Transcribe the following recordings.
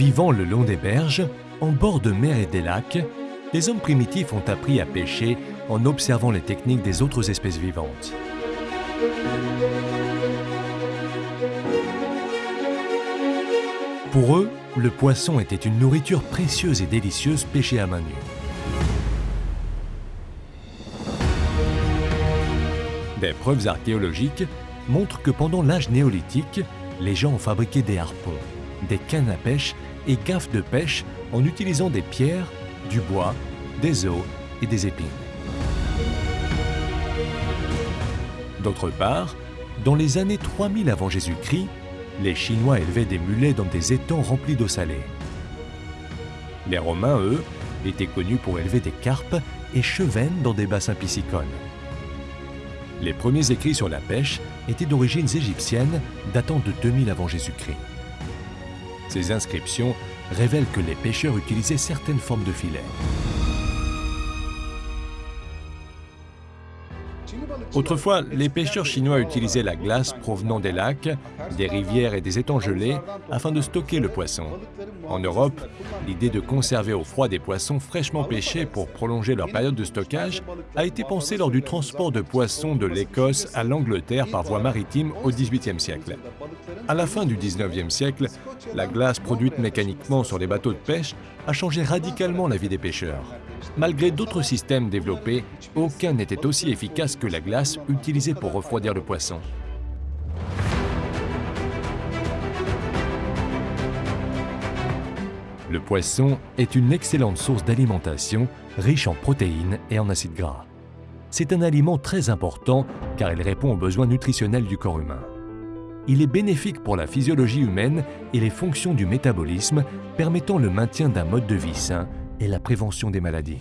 Vivant le long des berges, en bord de mer et des lacs, les hommes primitifs ont appris à pêcher en observant les techniques des autres espèces vivantes. Pour eux, le poisson était une nourriture précieuse et délicieuse pêchée à main nue. Des preuves archéologiques montrent que pendant l'âge néolithique, les gens ont fabriqué des harpons, des cannes à pêche et gaffes de pêche en utilisant des pierres, du bois, des os et des épines. D'autre part, dans les années 3000 avant Jésus-Christ, les Chinois élevaient des mulets dans des étangs remplis d'eau salée. Les Romains, eux, étaient connus pour élever des carpes et chevennes dans des bassins piscicoles. Les premiers écrits sur la pêche étaient d'origine égyptienne datant de 2000 avant Jésus-Christ. Ces inscriptions révèlent que les pêcheurs utilisaient certaines formes de filets. Autrefois, les pêcheurs chinois utilisaient la glace provenant des lacs, des rivières et des étangs gelés afin de stocker le poisson. En Europe, l'idée de conserver au froid des poissons fraîchement pêchés pour prolonger leur période de stockage a été pensée lors du transport de poissons de l'Écosse à l'Angleterre par voie maritime au XVIIIe siècle. À la fin du XIXe siècle, la glace produite mécaniquement sur les bateaux de pêche a changé radicalement la vie des pêcheurs. Malgré d'autres systèmes développés, aucun n'était aussi efficace que la glace utilisée pour refroidir le poisson. Le poisson est une excellente source d'alimentation riche en protéines et en acides gras. C'est un aliment très important car il répond aux besoins nutritionnels du corps humain. Il est bénéfique pour la physiologie humaine et les fonctions du métabolisme, permettant le maintien d'un mode de vie sain et la prévention des maladies.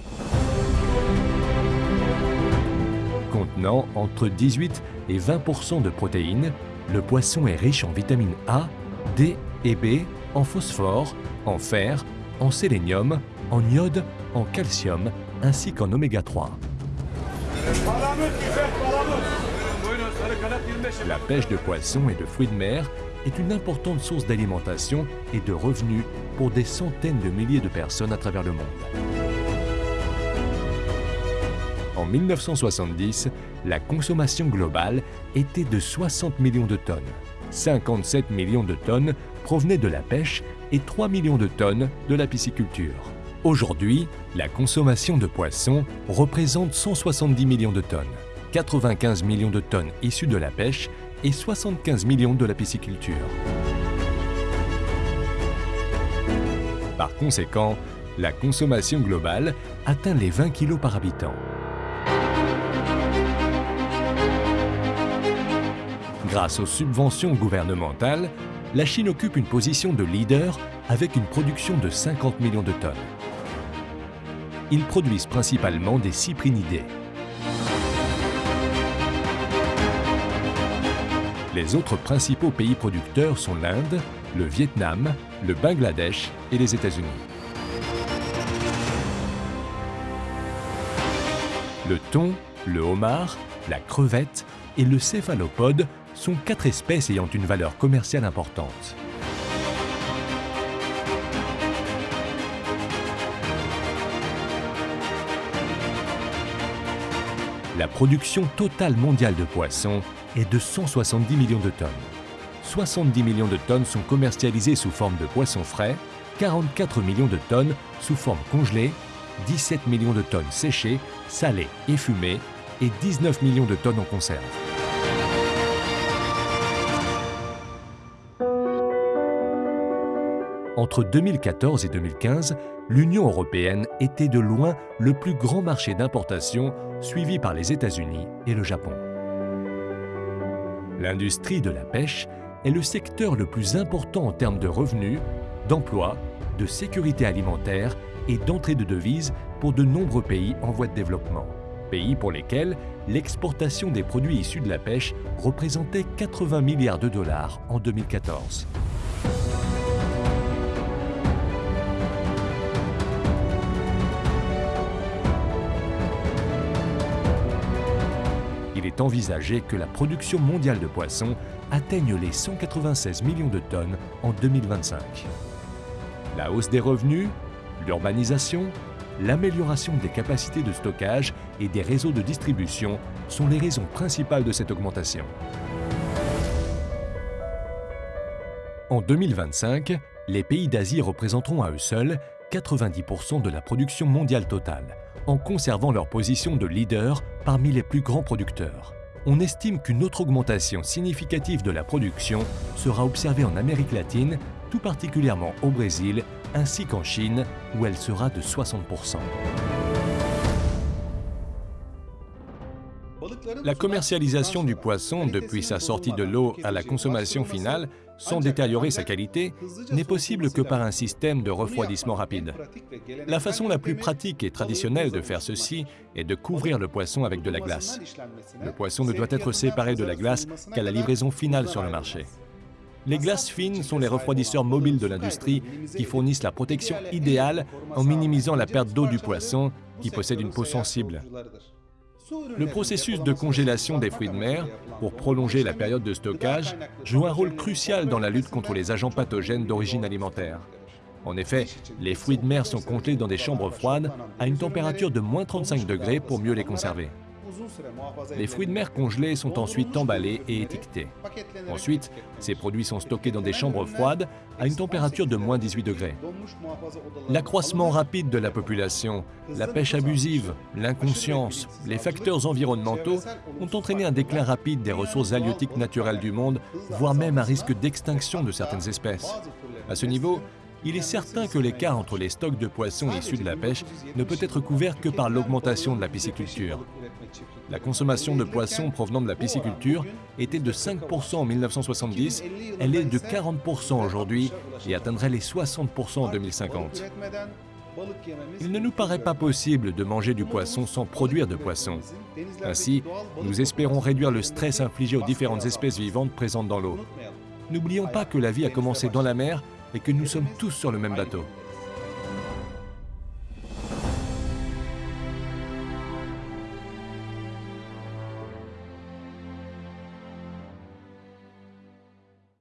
Contenant entre 18 et 20% de protéines, le poisson est riche en vitamines A, D et B, en phosphore, en fer, en sélénium, en iode, en calcium, ainsi qu'en oméga 3. La pêche de poissons et de fruits de mer est une importante source d'alimentation et de revenus pour des centaines de milliers de personnes à travers le monde. En 1970, la consommation globale était de 60 millions de tonnes. 57 millions de tonnes provenaient de la pêche et 3 millions de tonnes de la pisciculture. Aujourd'hui, la consommation de poissons représente 170 millions de tonnes, 95 millions de tonnes issues de la pêche et 75 millions de la pisciculture. Par conséquent, la consommation globale atteint les 20 kg par habitant. Grâce aux subventions gouvernementales, la Chine occupe une position de leader avec une production de 50 millions de tonnes. Ils produisent principalement des cyprinidés. Les autres principaux pays producteurs sont l'Inde, le Vietnam, le Bangladesh et les États-Unis. Le thon, le homard, la crevette et le céphalopode sont quatre espèces ayant une valeur commerciale importante. La production totale mondiale de poissons est de 170 millions de tonnes. 70 millions de tonnes sont commercialisées sous forme de poissons frais, 44 millions de tonnes sous forme congelée, 17 millions de tonnes séchées, salées et fumées et 19 millions de tonnes en conserve. Entre 2014 et 2015, l'Union européenne était de loin le plus grand marché d'importation, suivi par les États-Unis et le Japon. L'industrie de la pêche est le secteur le plus important en termes de revenus, d'emplois, de sécurité alimentaire et d'entrée de devises pour de nombreux pays en voie de développement. Pays pour lesquels l'exportation des produits issus de la pêche représentait 80 milliards de dollars en 2014. Il est envisagé que la production mondiale de poissons atteigne les 196 millions de tonnes en 2025. La hausse des revenus, l'urbanisation, l'amélioration des capacités de stockage et des réseaux de distribution sont les raisons principales de cette augmentation. En 2025, les pays d'Asie représenteront à eux seuls 90% de la production mondiale totale, en conservant leur position de leader parmi les plus grands producteurs. On estime qu'une autre augmentation significative de la production sera observée en Amérique latine, tout particulièrement au Brésil, ainsi qu'en Chine, où elle sera de 60%. La commercialisation du poisson depuis sa sortie de l'eau à la consommation finale, sans détériorer sa qualité, n'est possible que par un système de refroidissement rapide. La façon la plus pratique et traditionnelle de faire ceci est de couvrir le poisson avec de la glace. Le poisson ne doit être séparé de la glace qu'à la livraison finale sur le marché. Les glaces fines sont les refroidisseurs mobiles de l'industrie qui fournissent la protection idéale en minimisant la perte d'eau du poisson qui possède une peau sensible. Le processus de congélation des fruits de mer, pour prolonger la période de stockage, joue un rôle crucial dans la lutte contre les agents pathogènes d'origine alimentaire. En effet, les fruits de mer sont congelés dans des chambres froides à une température de moins 35 degrés pour mieux les conserver. Les fruits de mer congelés sont ensuite emballés et étiquetés. Ensuite, ces produits sont stockés dans des chambres froides à une température de moins 18 degrés. L'accroissement rapide de la population, la pêche abusive, l'inconscience, les facteurs environnementaux ont entraîné un déclin rapide des ressources halieutiques naturelles du monde, voire même un risque d'extinction de certaines espèces. À ce niveau, il est certain que l'écart entre les stocks de poissons issus de la pêche ne peut être couvert que par l'augmentation de la pisciculture. La consommation de poissons provenant de la pisciculture était de 5% en 1970, elle est de 40% aujourd'hui et atteindrait les 60% en 2050. Il ne nous paraît pas possible de manger du poisson sans produire de poisson. Ainsi, nous espérons réduire le stress infligé aux différentes espèces vivantes présentes dans l'eau. N'oublions pas que la vie a commencé dans la mer et que nous sommes tous sur le même bateau.